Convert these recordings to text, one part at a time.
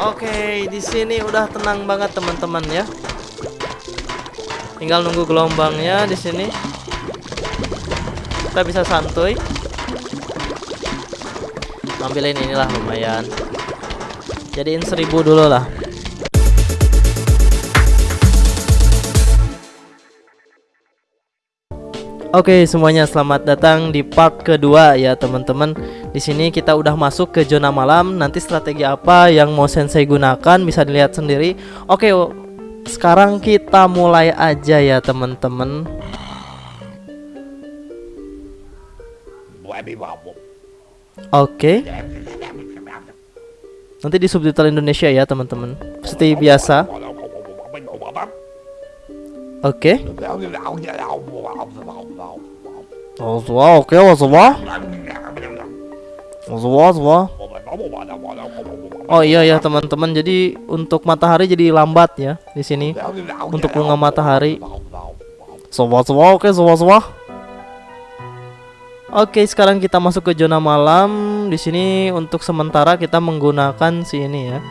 Oke, di sini udah tenang banget teman-teman ya. Tinggal nunggu gelombangnya di sini. Kita bisa santuy. Ambilin inilah lumayan. Jadiin seribu dulu lah. Oke semuanya selamat datang di part kedua ya teman-teman. Di sini kita udah masuk ke zona malam. Nanti strategi apa yang mau sensei gunakan bisa dilihat sendiri. Oke, sekarang kita mulai aja ya teman-teman. Oke. Nanti di subtitle Indonesia ya teman-teman. Seperti biasa. Oke. Wow, oke, wow, Oh iya ya teman-teman, jadi untuk matahari jadi lambat ya di sini untuk bunga matahari. Semua semua oke semua semua. Oke, sekarang kita masuk ke zona malam. Di sini untuk sementara kita menggunakan si ini ya.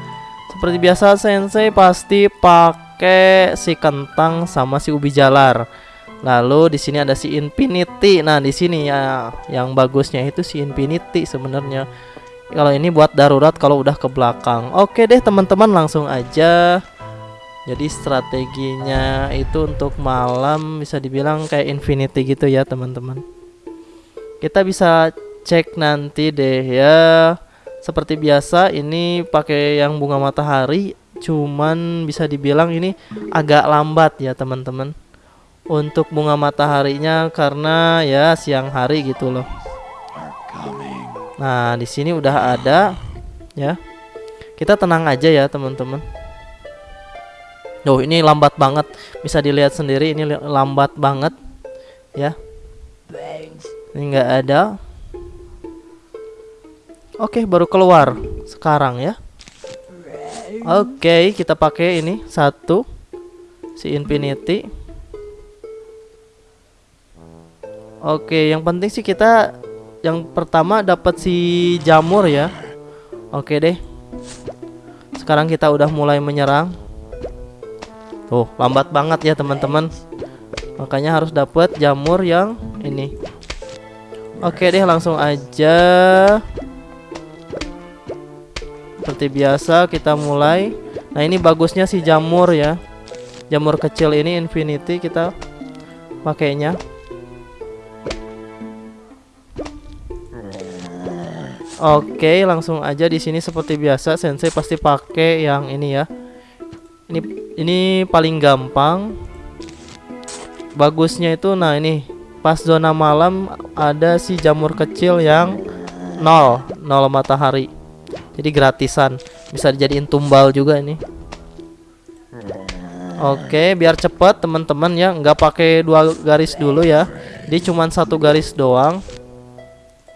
Seperti biasa sensei pasti pakai si kentang sama si ubi jalar. Lalu di sini ada si infinity. Nah, di sini ya yang bagusnya itu si infinity sebenarnya. Kalau ini buat darurat kalau udah ke belakang. Oke deh teman-teman langsung aja. Jadi strateginya itu untuk malam bisa dibilang kayak infinity gitu ya teman-teman. Kita bisa cek nanti deh ya. Seperti biasa ini pakai yang bunga matahari cuman bisa dibilang ini agak lambat ya teman-teman untuk bunga mataharinya karena ya siang hari gitu loh. Nah di sini udah ada ya. Kita tenang aja ya teman-teman. Oh ini lambat banget. Bisa dilihat sendiri ini lambat banget ya. Ini nggak ada. Oke baru keluar sekarang ya. Oke, kita pakai ini satu si infinity. Oke, yang penting sih kita yang pertama dapat si jamur ya. Oke deh. Sekarang kita udah mulai menyerang. Tuh, lambat banget ya teman-teman. Makanya harus dapat jamur yang ini. Oke deh, langsung aja seperti biasa kita mulai nah ini bagusnya si jamur ya jamur kecil ini infinity kita pakainya Oke, langsung aja di sini seperti biasa Sensei pasti pakai yang ini ya. Ini ini paling gampang. Bagusnya itu nah ini pas zona malam ada si jamur kecil yang nol, nol matahari jadi gratisan bisa dijadiin tumbal juga ini Oke biar cepet teman-teman ya nggak pakai dua garis dulu ya jadi cuma satu garis doang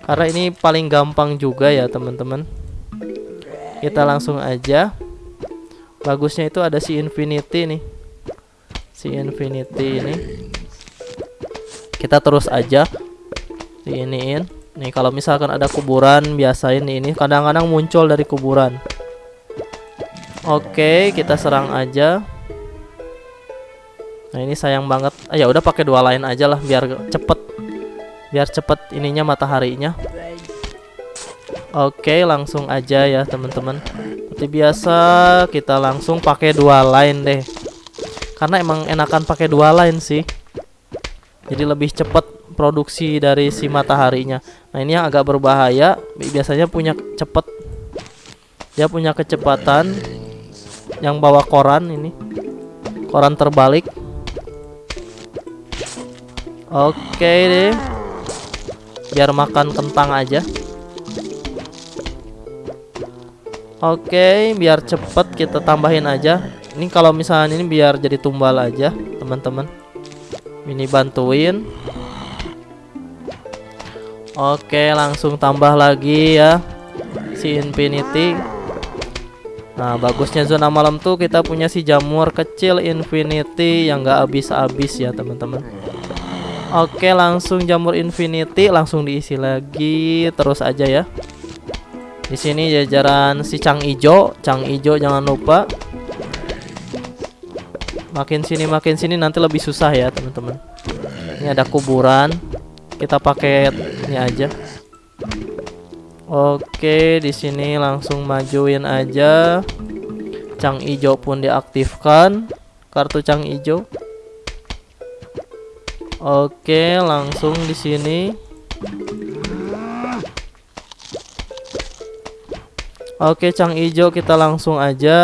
karena ini paling gampang juga ya teman-teman kita langsung aja bagusnya itu ada si infinity nih si infinity ini kita terus aja diiniin Nih kalau misalkan ada kuburan biasain ini kadang-kadang muncul dari kuburan. Oke, kita serang aja. Nah, ini sayang banget. Ah, ya udah pakai dua lain aja lah biar cepet. Biar cepet ininya mataharinya. Oke, langsung aja ya, teman-teman. Seperti biasa, kita langsung pakai dua line deh. Karena emang enakan pakai dua line sih. Jadi lebih cepet produksi dari si mataharinya. Nah ini yang agak berbahaya, biasanya punya cepet, dia punya kecepatan yang bawa koran ini, koran terbalik. Oke deh, biar makan kentang aja. Oke, biar cepet kita tambahin aja. Ini kalau misalnya ini biar jadi tumbal aja, teman-teman. Ini bantuin. Oke langsung tambah lagi ya Si infinity Nah bagusnya zona malam tuh kita punya si jamur kecil infinity yang gak habis-habis ya teman-teman Oke langsung jamur infinity langsung diisi lagi terus aja ya Di sini jajaran si Cang Ijo, Cang Ijo jangan lupa. Makin sini makin sini nanti lebih susah ya, teman-teman. Ini ada kuburan. Kita pakai ini aja. Oke, di sini langsung majuin aja. Cang Ijo pun diaktifkan. Kartu Cang Ijo. Oke, langsung di sini. Oke, Cang Ijo kita langsung aja.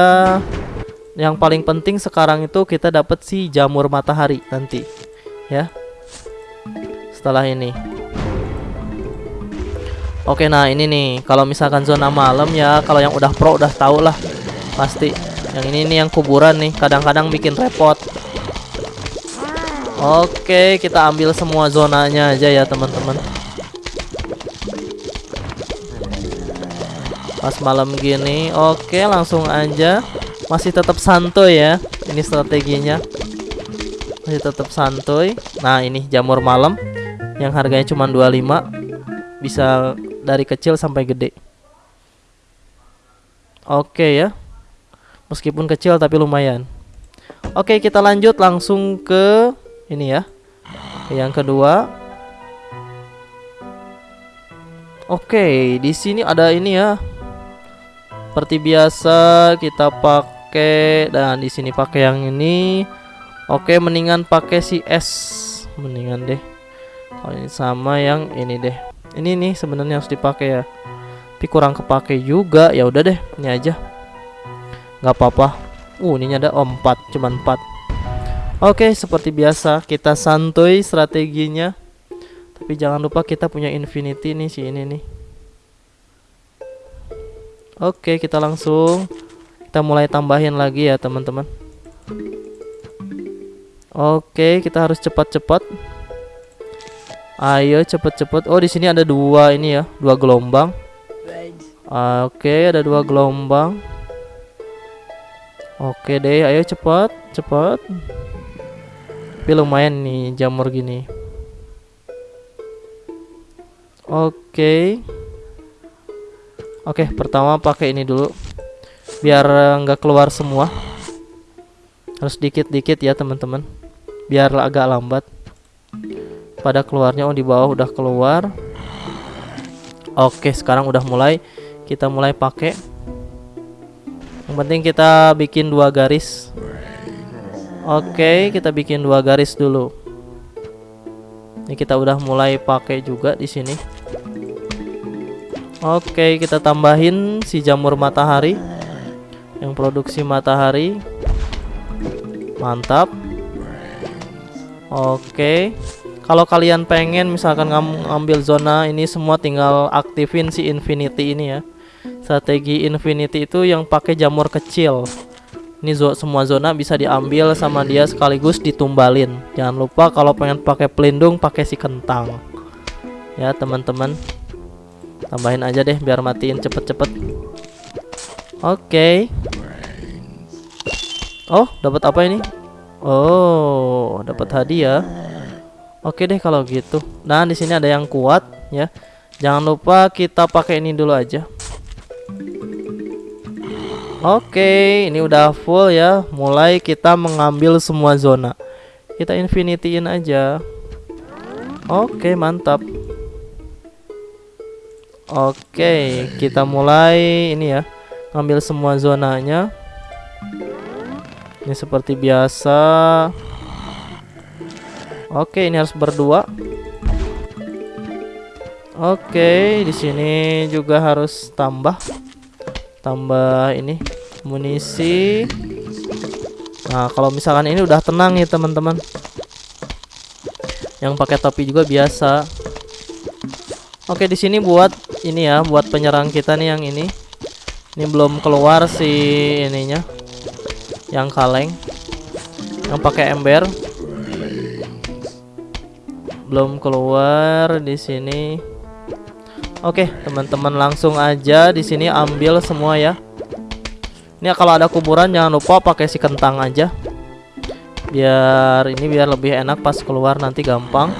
Yang paling penting sekarang itu kita dapat si jamur matahari nanti, ya. Setelah ini. Oke, nah ini nih, kalau misalkan zona malam ya, kalau yang udah pro udah tau lah, pasti. Yang ini nih yang kuburan nih, kadang-kadang bikin repot. Oke, kita ambil semua zonanya aja ya teman-teman. Pas malam gini Oke langsung aja. Masih tetap santuy ya Ini strateginya. Masih tetap santuy. Nah ini jamur malam Yang harganya cuma 25 Bisa dari kecil sampai gede. Oke ya Meskipun kecil tapi lumayan. Oke kita lanjut langsung ke Ini ya. Yang kedua. Oke, di sini ada ini ya. Seperti biasa kita pakai dan di sini pakai yang ini. Oke mendingan pakai si S. Mendingan deh. Kalau ini sama yang ini deh. Ini nih sebenarnya harus dipakai ya. Tapi kurang kepake juga. Ya udah deh ini aja. Nggak apa-apa. Uh ini ada oh, 4 cuman 4 oke seperti biasa kita santuy strateginya tapi jangan lupa kita punya infinity nih si ini nih Oke, kita langsung kita mulai tambahin lagi ya, teman-teman. Oke, kita harus cepat-cepat. Ayo cepat-cepat. Oh, di sini ada dua ini ya, dua gelombang. Oke, ada dua gelombang. Oke deh, ayo cepat, cepat. Tapi lumayan nih jamur gini. Oke. Oke, pertama pakai ini dulu. Biar nggak keluar semua. Harus dikit-dikit ya, teman-teman. Biar agak lambat. Pada keluarnya oh di bawah udah keluar. Oke, sekarang udah mulai kita mulai pakai. Yang penting kita bikin dua garis. Oke, kita bikin dua garis dulu. Ini kita udah mulai pakai juga di sini. Oke, kita tambahin si jamur matahari yang produksi matahari. Mantap. Oke. Kalau kalian pengen misalkan ngambil zona ini semua tinggal aktifin si infinity ini ya. Strategi infinity itu yang pakai jamur kecil. Ini semua zona bisa diambil sama dia sekaligus ditumbalin. Jangan lupa kalau pengen pakai pelindung pakai si kentang. Ya, teman-teman. Tambahin aja deh biar matiin cepet-cepet. Oke. Okay. oh dapat apa ini? Oh dapat hadiah. Oke deh kalau gitu. Nah di sini ada yang kuat ya. Jangan lupa kita pakai ini dulu aja Oke, okay, ini udah full ya. Mulai kita mengambil semua zona. Kita infinityin aja. Oke, okay, mantap. Oke, kita mulai ini ya. Ambil semua zonanya. Ini seperti biasa. Oke, ini harus berdua. Oke, di sini juga harus tambah tambah ini munisi. Nah, kalau misalkan ini udah tenang nih, teman-teman. Yang pakai topi juga biasa. Oke, di sini buat ini ya, buat penyerang kita nih yang ini. Ini belum keluar si ininya. Yang kaleng. Yang pakai ember. Belum keluar di sini. Oke, teman-teman langsung aja di sini ambil semua ya. Ini kalau ada kuburan jangan lupa pakai si kentang aja. Biar ini biar lebih enak pas keluar nanti gampang.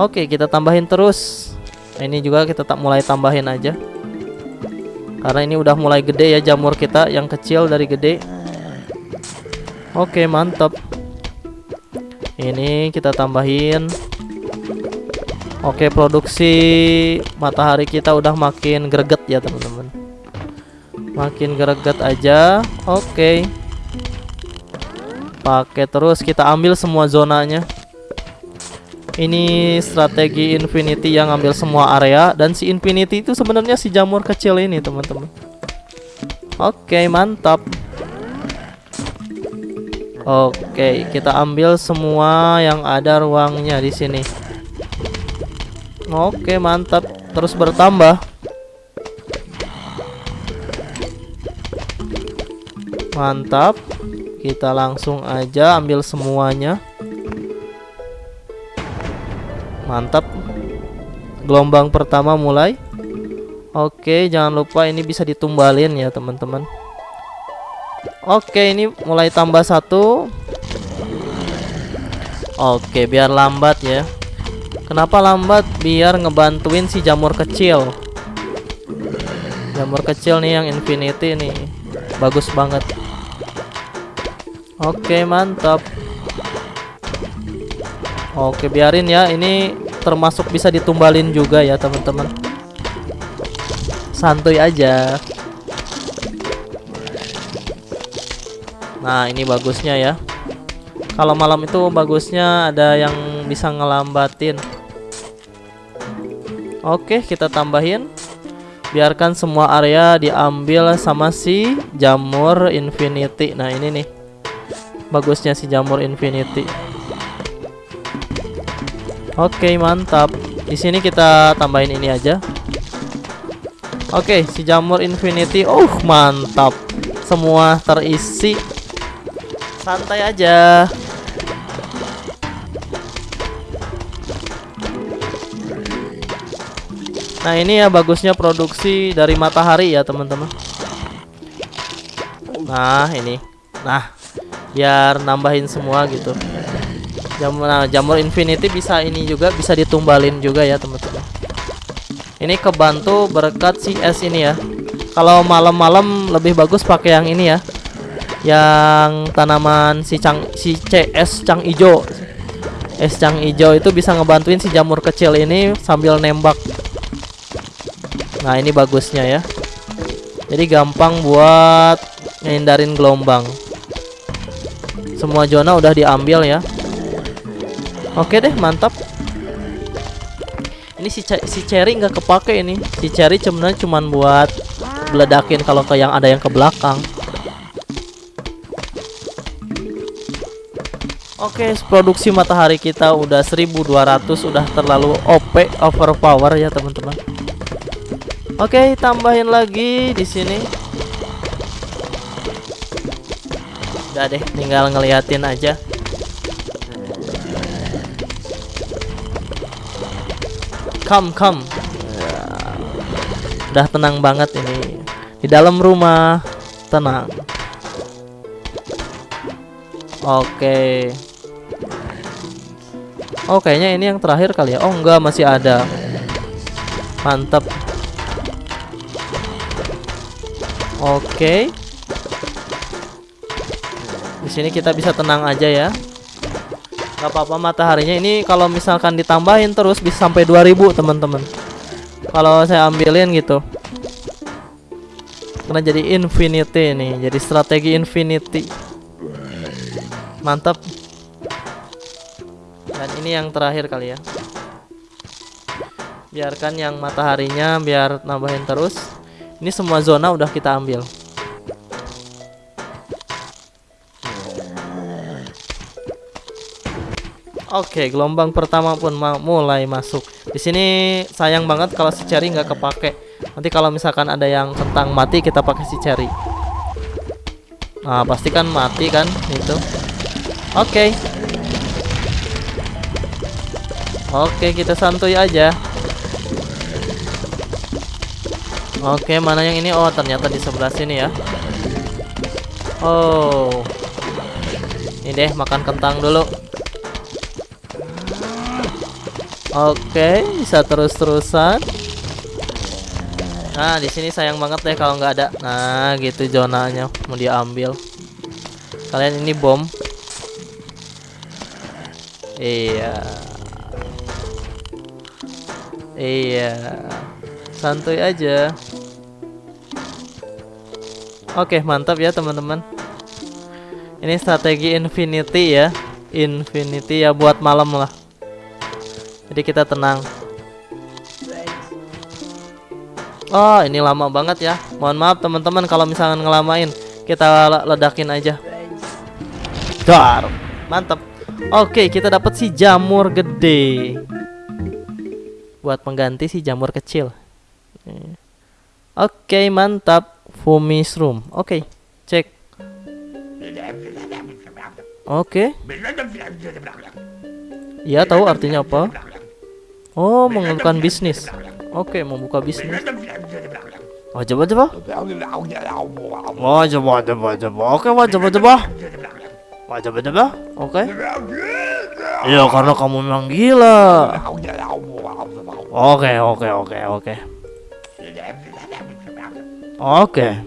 Oke, kita tambahin terus. Nah, ini juga kita tak mulai tambahin aja. Karena ini udah mulai gede ya jamur kita yang kecil dari gede. Oke, mantap. Ini kita tambahin. Oke, produksi matahari kita udah makin greget ya, teman-teman. Makin greget aja. Oke. Pakai terus kita ambil semua zonanya. Ini strategi Infinity yang ambil semua area dan si Infinity itu sebenarnya si jamur kecil ini, teman-teman. Oke, mantap. Oke, kita ambil semua yang ada ruangnya di sini. Oke, mantap. Terus bertambah. Mantap. Kita langsung aja ambil semuanya. Mantap. Gelombang pertama mulai. Oke, jangan lupa ini bisa ditumbalin ya, teman-teman. Oke, ini mulai tambah satu. Oke, biar lambat ya. Kenapa lambat? Biar ngebantuin si jamur kecil. Jamur kecil nih yang infinity nih. Bagus banget. Oke, mantap. Oke, biarin ya. Ini termasuk bisa ditumbalin juga ya, teman-teman. Santuy aja. Nah, ini bagusnya ya. Kalau malam itu bagusnya ada yang bisa ngelambatin. Oke, kita tambahin. Biarkan semua area diambil sama si jamur infinity. Nah, ini nih. Bagusnya si jamur infinity. Oke, mantap. Di sini kita tambahin ini aja. Oke, si jamur infinity. Oh, mantap. Semua terisi. Santai aja. Nah, ini ya bagusnya produksi dari matahari ya, teman-teman. Nah, ini. Nah, biar nambahin semua gitu. Jamur nah, jamur infinity bisa ini juga bisa ditumbalin juga ya teman-teman. Ini kebantu berkat si es ini ya. Kalau malam-malam lebih bagus pakai yang ini ya. Yang tanaman si cang si CS cang ijo. Es cang ijo itu bisa ngebantuin si jamur kecil ini sambil nembak nah ini bagusnya ya jadi gampang buat ngindarin gelombang semua zona udah diambil ya Oke deh, mantap. Ini si si cherry nggak kepake ini. Si cherry sebenarnya cuman buat meledakin kalau ke yang ada yang ke belakang. Oke, produksi matahari kita udah 1200, udah terlalu OP, overpower ya, teman-teman. Oke, tambahin lagi di sini. Udah deh, tinggal ngeliatin aja. come come. Udah tenang banget ini. Di dalam rumah tenang. Oke. Oh kayaknya ini yang terakhir kali ya. Oh enggak masih ada. Mantap oke. Di sini kita bisa tenang aja ya. Nggak apa-apa mataharinya ini kalau misalkan ditambahin terus bisa sampai 2000 teman-teman. Kalau saya ambilin gitu. Karena jadi infinity nih jadi strategi infinity. Mantap. Dan ini yang terakhir kali ya. Biarkan yang mataharinya biar nambahin terus ini semua zona udah kita ambil Oke, gelombang pertama pun ma mulai masuk. Di sini sayang banget kalau si cherry nggak kepake. Nanti kalau misalkan ada yang kentang mati kita pakai si cherry. Nah, pasti kan mati kan itu. Oke. Oke, kita santuy aja. Oke, mana yang ini? Oh, ternyata di sebelah sini ya. Oh. Ini deh makan kentang dulu. Oke, bisa terus-terusan. Nah, di sini sayang banget deh kalau nggak ada. Nah, gitu zonanya mau diambil. Kalian ini bom. Iya. Iya. Santuy aja. Oke, mantap ya teman-teman. Ini strategi infinity ya. Infinity ya buat malam lah. Jadi kita tenang. Oh, ini lama banget ya. Mohon maaf teman-teman kalau misalkan ngelamain. Kita ledakin aja. Dar. Mantap. Oke, kita dapat si jamur gede. Buat pengganti si jamur kecil. Oke, mantap. Fumi's room. Oke, cek. Oke. Iya tahu artinya apa? Oh, mengeluhkan bisnis. Oke, mau buka bisnis. Oh, coba coba. Oh, coba coba coba. Oke, wah coba coba. Wah coba coba. Oke. Iya, karena kamu memang gila. Oke, oke, oke, oke. Oke.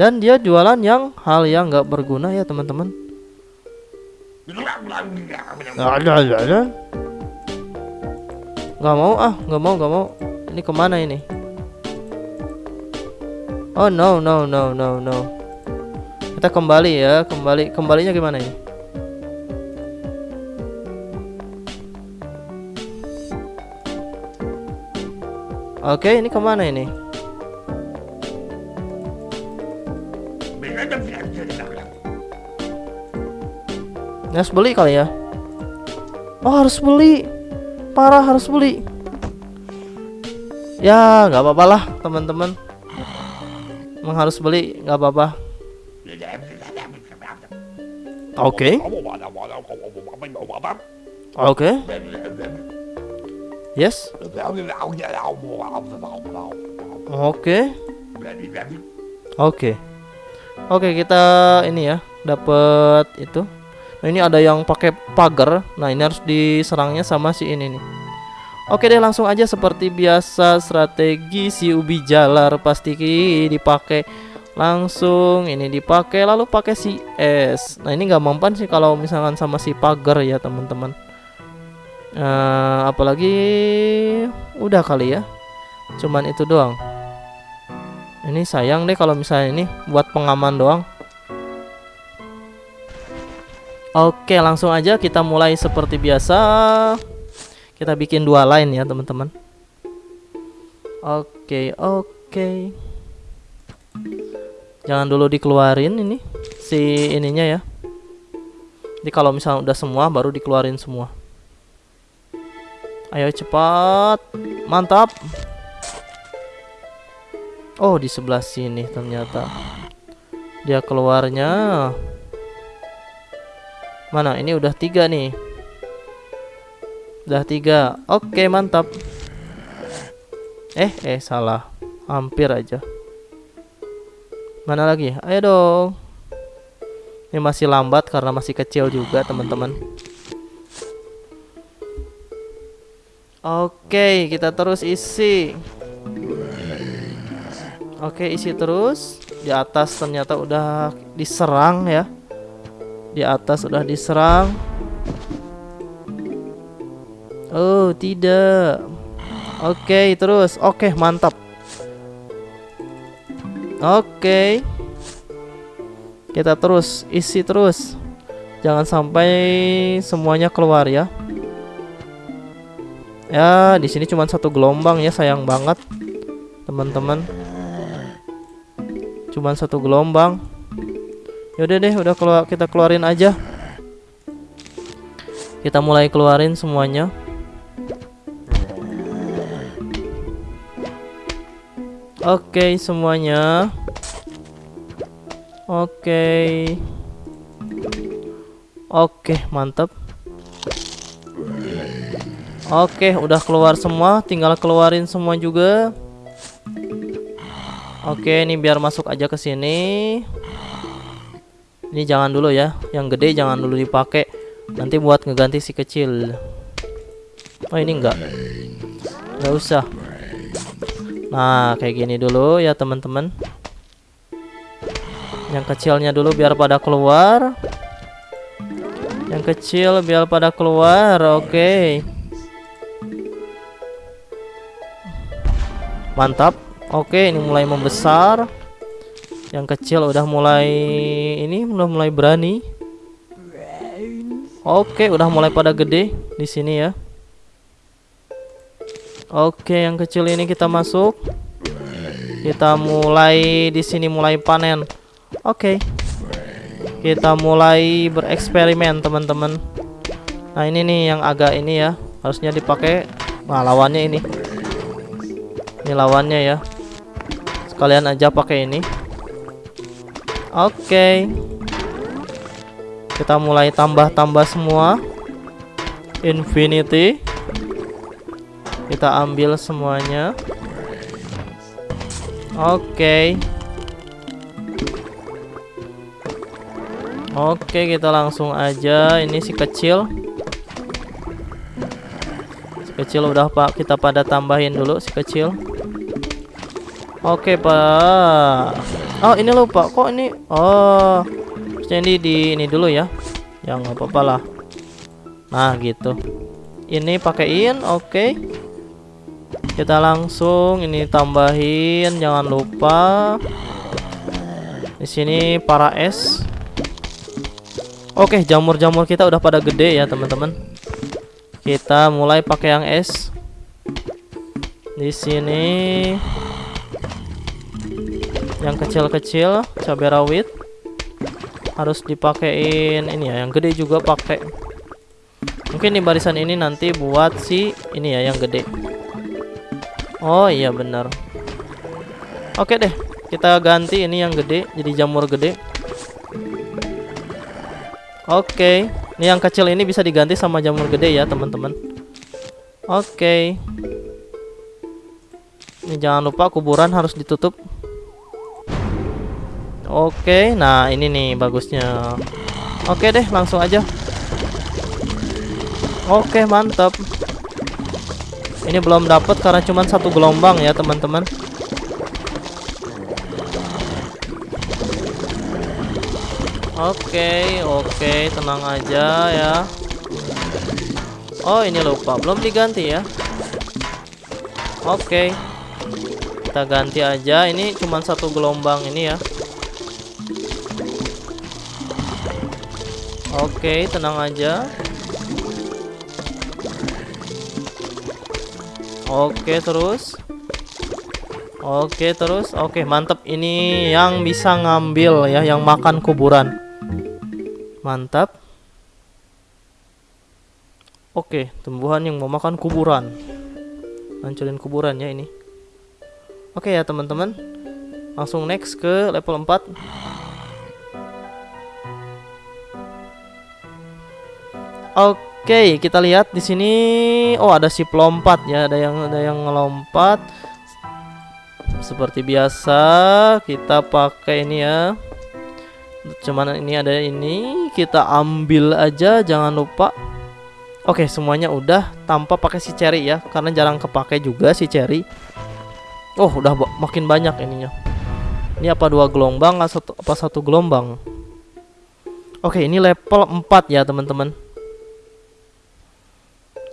Dan dia jualan yang hal yang nggak berguna ya teman-teman. Gak mau ah, gak mau, gak mau. Ini ke mana ini? Oh no, no, no, no, no. Kita kembali ya, kembali. Kembalinya gimana ini? Oke, ini ke mana ini? Harus beli kali ya? Oh harus beli. Parah harus beli. Ya nggak apa-apa lah teman-teman. Emang harus beli nggak apa-apa. Oke. Oke. Yes. Oke. Oke oke kita ini ya dapat itu Nah ini ada yang pakai pagar. Nah ini harus diserangnya sama si ini nih. Oke deh langsung aja seperti biasa strategi si ubi jalar pasti dipakai langsung ini dipakai lalu pakai si es. Nah ini nggak mempan sih kalau misalkan sama si pagar ya teman-teman. Uh, apalagi udah kali ya. Cuman itu doang. Ini sayang deh kalau misalnya ini buat pengaman doang. Oke, langsung aja kita mulai seperti biasa. Kita bikin dua line ya, teman-teman. Oke, oke. Jangan dulu dikeluarin ini si ininya ya. Jadi kalau misalnya udah semua baru dikeluarin semua. Ayo cepat. Mantap. Oh, di sebelah sini ternyata. Dia keluarnya Mana? Ini udah tiga nih. Udah tiga. Oke, mantap. Eh, eh, salah. Hampir aja. Mana lagi? Ayo dong. Ini masih lambat karena masih kecil juga, teman-teman. Oke, kita terus isi. Oke, isi terus. Di atas ternyata udah diserang ya. Di atas sudah diserang. Oh, tidak. Oke, terus. Oke, mantap. Oke. Kita terus isi terus. Jangan sampai semuanya keluar ya. Ya, di sini cuma satu gelombang ya, sayang banget. Teman-teman. Cuman satu gelombang. Yaudah deh, udah keluar kita keluarin aja. Kita mulai keluarin semuanya. Oke, okay, semuanya. Oke. Okay. Oke, okay, mantap. Oke, udah keluar semua, tinggal keluarin semua juga. Oke, ini biar masuk aja ke sini. Ini jangan dulu ya, yang gede jangan dulu dipakai. Nanti buat ngeganti si kecil. Oh ini enggak, enggak usah. Nah, kayak gini dulu ya teman-teman. Yang kecilnya dulu biar pada keluar. Yang kecil biar pada keluar. Oke. Mantap. Oke, ini mulai membesar. Yang kecil udah mulai ini udah mulai berani. Oke, udah mulai pada gede di sini ya. Oke, yang kecil ini kita masuk. Kita mulai di sini mulai panen. Oke. Kita mulai bereksperimen, teman-teman. Nah, ini nih yang agak ini ya. Harusnya dipakai nah lawannya ini. Ini lawannya ya. Sekalian aja pakai ini. Oke. Kita mulai tambah-tambah semua. Infinity kita ambil semuanya oke okay. oke okay, kita langsung aja ini si kecil si kecil udah pak kita pada tambahin dulu si kecil oke okay, pak. Oh ini lupa. Kok ini? Oh ini di ini dulu ya. Yang apa-apa lah. Nah gitu. Ini pakaiin oke. Okay kita langsung ini tambahin jangan lupa. Di sini para es oke jamur-jamur kita udah pada gede ya teman-teman. Kita mulai pakai yang es di sini yang kecil-kecil cabai rawit harus dipakein ini ya yang gede juga pakai mungkin di barisan ini nanti buat si ini ya yang gede Oh iya benar. Oke deh, kita ganti ini yang gede jadi jamur gede. Oke, ini yang kecil ini bisa diganti sama jamur gede ya teman-teman. Oke. Ini jangan lupa kuburan harus ditutup. Oke, nah ini nih bagusnya. Oke deh, langsung aja. Oke, mantap. Ini belum dapat karena cuma satu gelombang ya teman-teman. Oke, oke, tenang aja ya. Oh, ini lupa, belum diganti ya. Oke. Kita ganti aja. Ini cuma satu gelombang ini ya. Oke, tenang aja. Oke terus. Oke terus. Oke mantap Ini yang bisa ngambil ya Yang makan kuburan. Mantap. Oke tumbuhan yang mau makan kuburan. Hancurin kuburan ya ini. Oke ya teman-teman. Langsung next ke level 4 Oke kita lihat di sini. Oh, ada si pelompat ya, ada yang ada yang ngelompat. Seperti biasa, kita pakai ini ya. Cuman ini ada ini, kita ambil aja, jangan lupa. Oke, semuanya udah tanpa pakai si cherry ya, karena jarang kepake juga si cherry. Oh, udah makin banyak ininya. Ini apa dua gelombang atau apa satu gelombang? Oke, ini level 4 ya, teman-teman.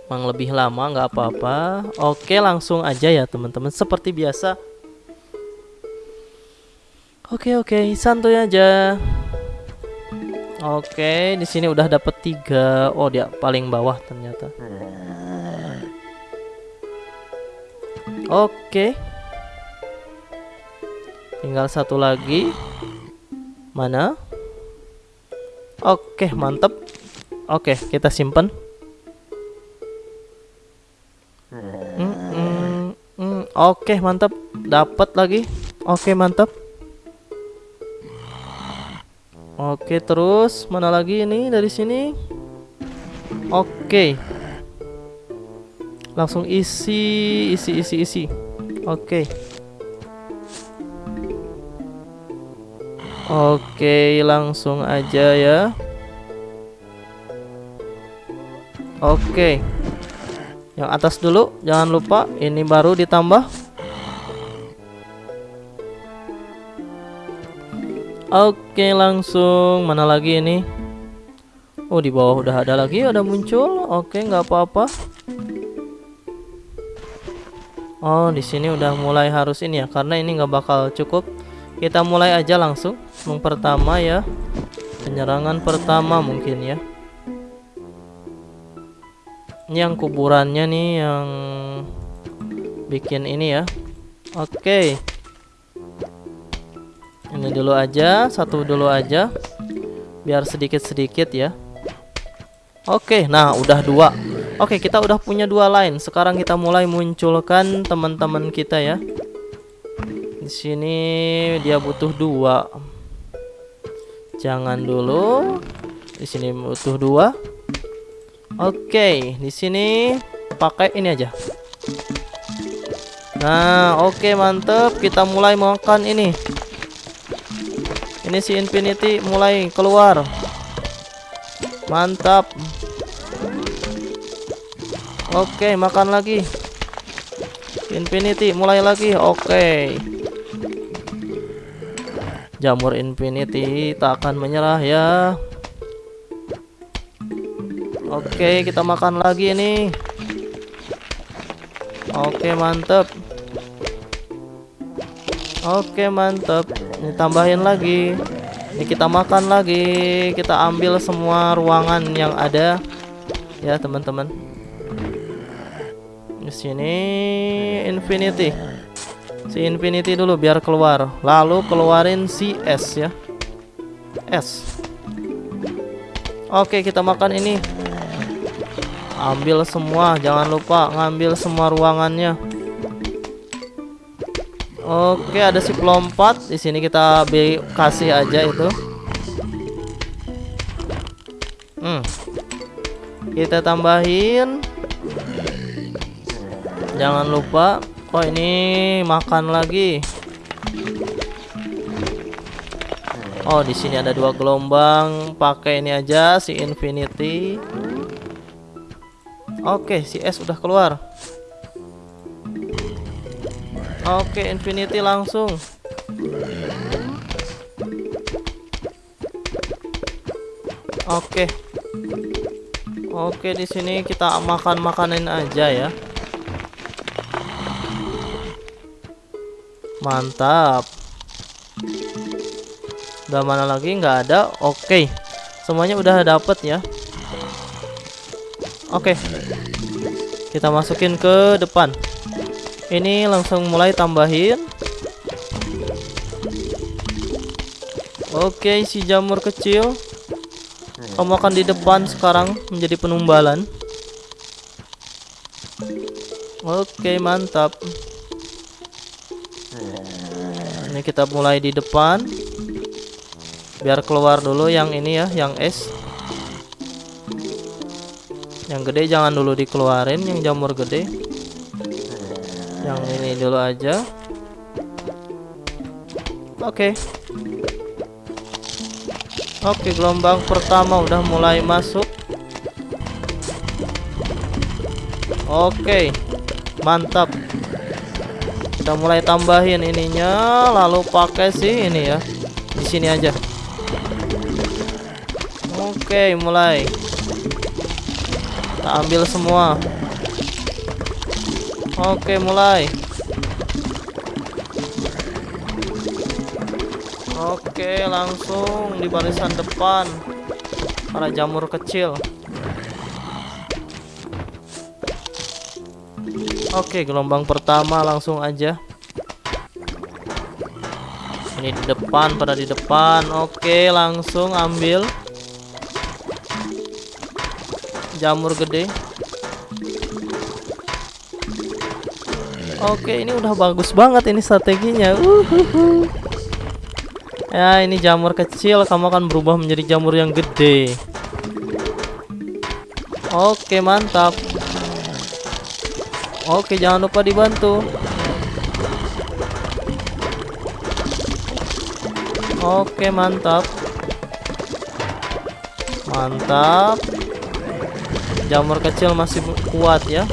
Mang lebih lama nggak apa-apa. Oke, langsung aja ya teman-teman. Seperti biasa. Oke oke, santuy aja. Oke, di sini udah dapet tiga. Oh dia paling bawah ternyata. Oke. Tinggal satu lagi. Mana? Oke, mantep. Oke, kita simpen. Oke, mantap. Dapat lagi. Oke, mantap. Oke, terus mana lagi ini dari sini? Oke. Langsung isi, isi, isi, isi. Oke. Oke, langsung aja ya. Oke yang atas dulu jangan lupa ini baru ditambah. Oke langsung. Mana lagi ini? Oh di bawah udah ada lagi ada muncul. Oke nggak apa-apa. Oh di sini udah mulai harus ini ya karena ini nggak bakal cukup. Kita mulai aja langsung. Yang pertama ya penyerangan pertama mungkin ya. Ini yang kuburannya nih yang bikin ini ya. Oke. Ini dulu aja, satu dulu aja. Biar sedikit-sedikit ya. Oke, nah udah dua. Oke, kita udah punya dua line. Sekarang kita mulai munculkan teman-teman kita ya. Di sini dia butuh dua. Jangan dulu. Di sini butuh dua. Oke, di sini pakai ini aja. Nah, oke mantep. Kita mulai makan ini. Ini si Infinity mulai keluar. Mantap. Oke, makan lagi. Infinity mulai lagi. Oke. Jamur Infinity tak akan menyerah ya. Oke, kita makan lagi nih. Oke, mantep. Oke, mantep. Ini tambahin lagi. Ini kita makan lagi. Kita ambil semua ruangan yang ada. Ya, teman-teman. Di sini Infinity. Si Infinity dulu biar keluar. Lalu keluarin si S ya. S. Oke, kita makan ini ambil semua jangan lupa ngambil semua ruangannya oke ada si pelompat di sini kita kasih aja itu hmm. kita tambahin jangan lupa oh ini makan lagi Oh, di sini ada dua gelombang. Pakai ini aja si Infinity. Oke, si S udah keluar. Oke, Infinity langsung. Oke. Oke, di sini kita makan makanan aja ya. Mantap. Udah mana lagi? Nggak ada. Oke. Semuanya udah dapet ya. Oke. Kita masukin ke depan. Ini langsung mulai tambahin. Oke, si jamur kecil. Kamu akan di depan sekarang menjadi penumbalan. Oke, mantap. Ini kita mulai di depan. Biar keluar dulu yang ini ya, yang es. Yang gede jangan dulu dikeluarin Yang jamur gede. Yang ini dulu aja. Oke. Okay. Oke okay, gelombang pertama udah mulai masuk. Oke okay. Mantap. Kita mulai tambahin ininya Lalu pakai sih ini ya. Di sini aja. Oke mulai kita ambil semua. Oke mulai. Oke langsung di barisan depan. Para jamur kecil. Oke gelombang pertama langsung aja. Ini di depan pada di depan. Oke langsung ambil jamur gede. Oke ini udah bagus banget ini strateginya. Uhuhu. Ya ini jamur kecil kamu akan berubah menjadi jamur yang gede. Oke mantap. Oke jangan lupa dibantu. Oke mantap. Mantap jamur kecil masih kuat ya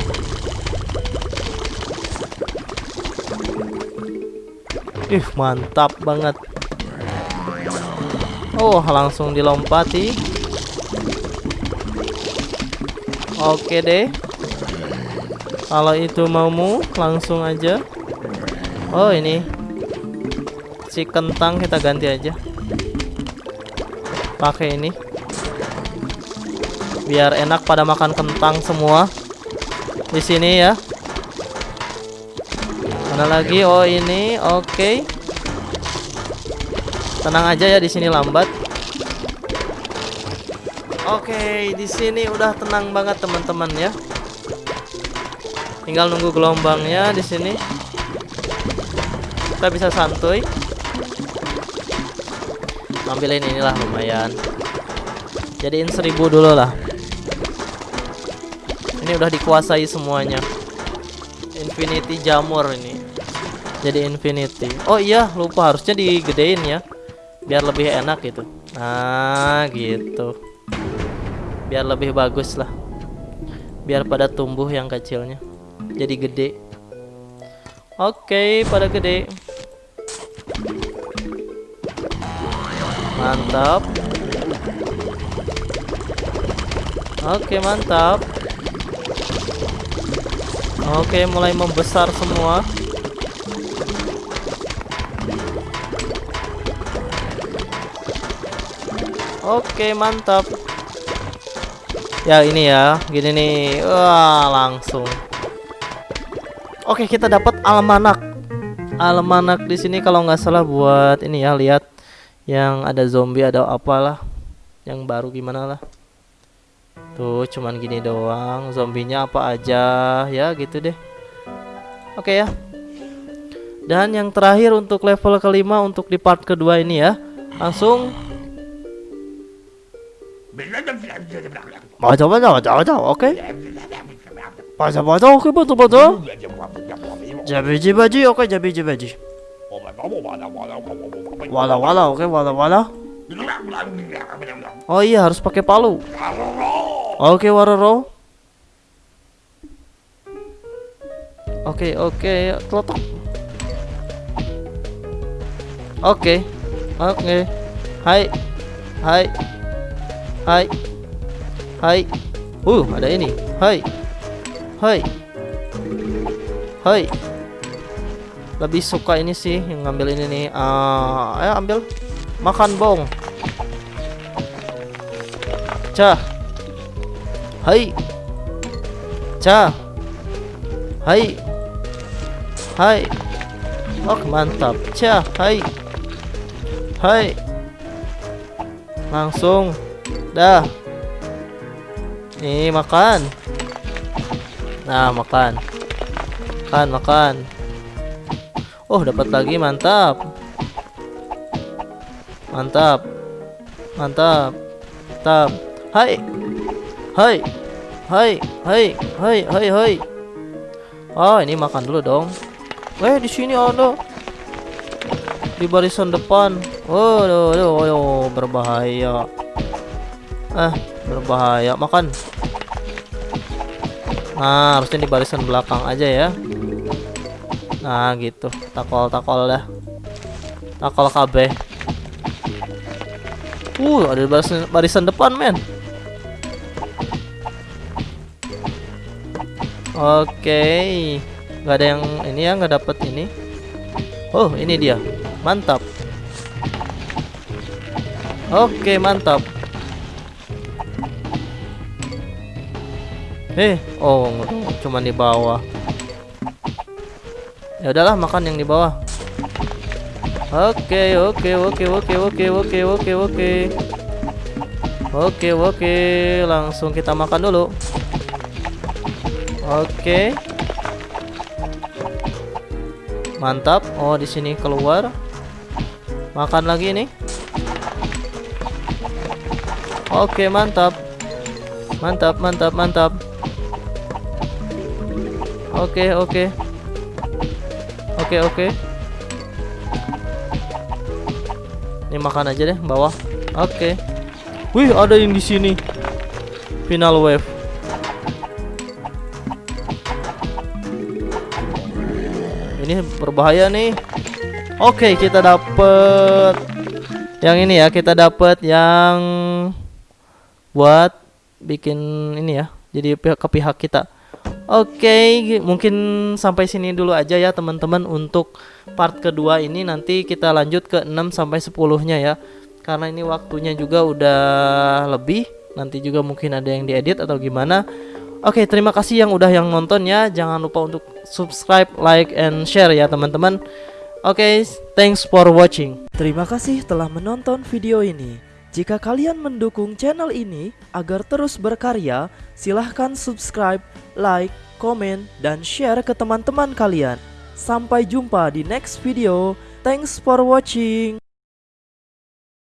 ih mantap banget Oh, langsung dilompati. Oke deh. Kalau itu maumu, langsung aja. Oh, ini. Si kentang kita ganti aja. Pakai ini. Biar enak pada makan kentang semua. Di sini ya. Mana lagi? Oh, ini. Oke. Tenang aja ya di sini lambat. Oke, di sini udah tenang banget teman-teman ya. Tinggal nunggu gelombangnya di sini. Kita bisa santuy. Ambilin inilah lumayan. Jadiin seribu dulu lah. Ini udah dikuasai semuanya. Infinity jamur ini. Jadi infinity. Oh iya, lupa harusnya digedein ya. Biar lebih enak gitu. Nah, gitu. Biar lebih bagus lah. Biar pada tumbuh yang kecilnya jadi gede oke pada gede mantap oke mantap oke mulai membesar semua Oke mantap Ya ini ya Gini nih Wah langsung Oke, kita dapat almanak. Almanak di sini kalau nggak salah buat ini ya, lihat yang ada zombie ada apalah. Yang baru gimana lah. Tuh, cuman gini doang. Zombinya apa aja ya gitu deh. Oke ya. Dan yang terakhir untuk level kelima untuk di part kedua ini ya. Langsung Baca baca baca baca oke. Baca baca oke betul betul. Jabiji baji oke jabiji baji. Wala wala oke wala wala. Oh iya harus pakai palu. Oke waroro. Oke oke klotok. Oke oke. Hai hai hai hai. Uh ada ini. Hai hai hai lebih suka ini sih yang ngambil ini nih uh, ayo ambil makan bong cah hai hai hai oh mantap cah hai hai langsung dah nih makan Nah, makan. Makan, makan. Oh, dapat lagi, mantap. Mantap. Mantap. Mantap. Hai. Hai. Hai, hai, hai, hai, hai. Oh, ini makan dulu dong. Eh, di sini ada. Di barisan depan. Oh, aduh, aduh, aduh, berbahaya. Ah, berbahaya. Makan. Nah, harusnya di barisan belakang aja ya. Nah, gitu. Takol-takol dah. Takol KB. Uh, ada barisan, barisan depan, men. Oke. Okay. Gak ada yang ini ya, nggak dapet ini. Oh, ini dia. Mantap. Oke, okay, mantap. Eh, oh, cuma di bawah. Ya udahlah, makan yang di bawah. Oke, oke, oke, oke, oke, oke, oke, oke. Oke, oke, langsung kita makan dulu. Oke. Mantap. Oh, di sini keluar. Makan lagi nih. Oke, mantap. Mantap, mantap, mantap. Oke, oke. Oke, oke. Ini makan aja deh bawah. Oke. Wih, ada yang di sini. Final wave. Ini berbahaya nih. Oke, kita dapet yang ini ya. Kita dapat yang buat bikin ini ya. Jadi pihak ke pihak kita. Oke mungkin sampai sini dulu aja ya teman-teman. Untuk part kedua ini nanti kita lanjut ke 6 sampai 10 nya ya. Karena ini waktunya juga udah lebih. Nanti juga mungkin ada yang diedit atau gimana Oke, terima kasih yang udah yang nonton ya. Jangan lupa untuk subscribe, like, and share ya teman-teman. Oke, thanks for watching. Terima kasih telah menonton video ini. Jika kalian mendukung channel ini agar terus berkarya, silahkan subscribe, like, komen, dan share ke teman-teman kalian. Sampai jumpa di next video. Thanks for watching.